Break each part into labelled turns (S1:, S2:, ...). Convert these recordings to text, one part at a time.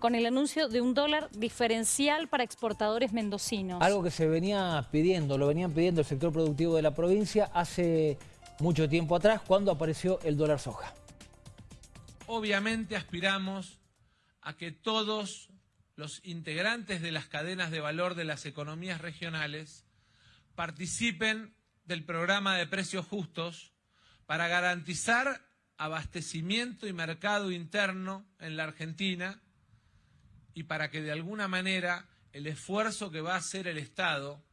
S1: con el anuncio de un dólar diferencial para exportadores mendocinos.
S2: Algo que se venía pidiendo, lo venían pidiendo el sector productivo de la provincia hace mucho tiempo atrás, cuando apareció el dólar soja.
S3: Obviamente aspiramos a que todos los integrantes de las cadenas de valor de las economías regionales participen del programa de precios justos para garantizar abastecimiento y mercado interno en la Argentina y para que de alguna manera el esfuerzo que va a hacer el Estado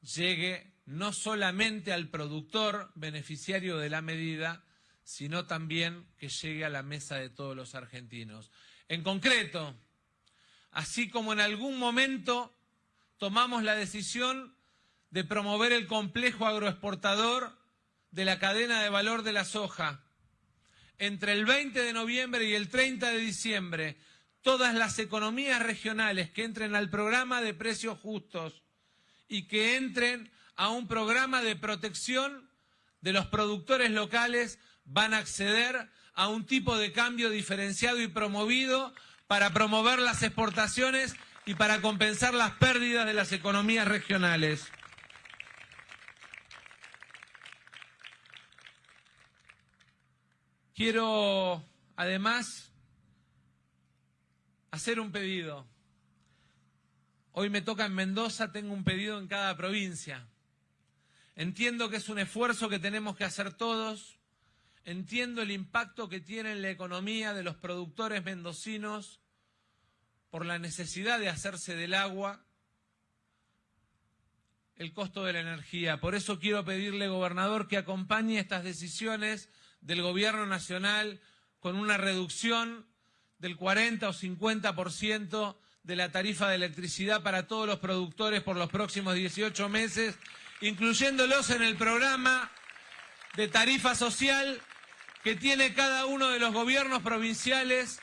S3: llegue no solamente al productor beneficiario de la medida, sino también que llegue a la mesa de todos los argentinos. En concreto, así como en algún momento tomamos la decisión de promover el complejo agroexportador de la cadena de valor de la soja. Entre el 20 de noviembre y el 30 de diciembre, todas las economías regionales que entren al programa de precios justos y que entren a un programa de protección de los productores locales van a acceder a un tipo de cambio diferenciado y promovido para promover las exportaciones y para compensar las pérdidas de las economías regionales. Quiero, además, hacer un pedido. Hoy me toca en Mendoza, tengo un pedido en cada provincia. Entiendo que es un esfuerzo que tenemos que hacer todos. Entiendo el impacto que tiene en la economía de los productores mendocinos por la necesidad de hacerse del agua, el costo de la energía. Por eso quiero pedirle, gobernador, que acompañe estas decisiones del gobierno nacional con una reducción del 40 o 50% de la tarifa de electricidad para todos los productores por los próximos 18 meses, incluyéndolos en el programa de tarifa social que tiene cada uno de los gobiernos provinciales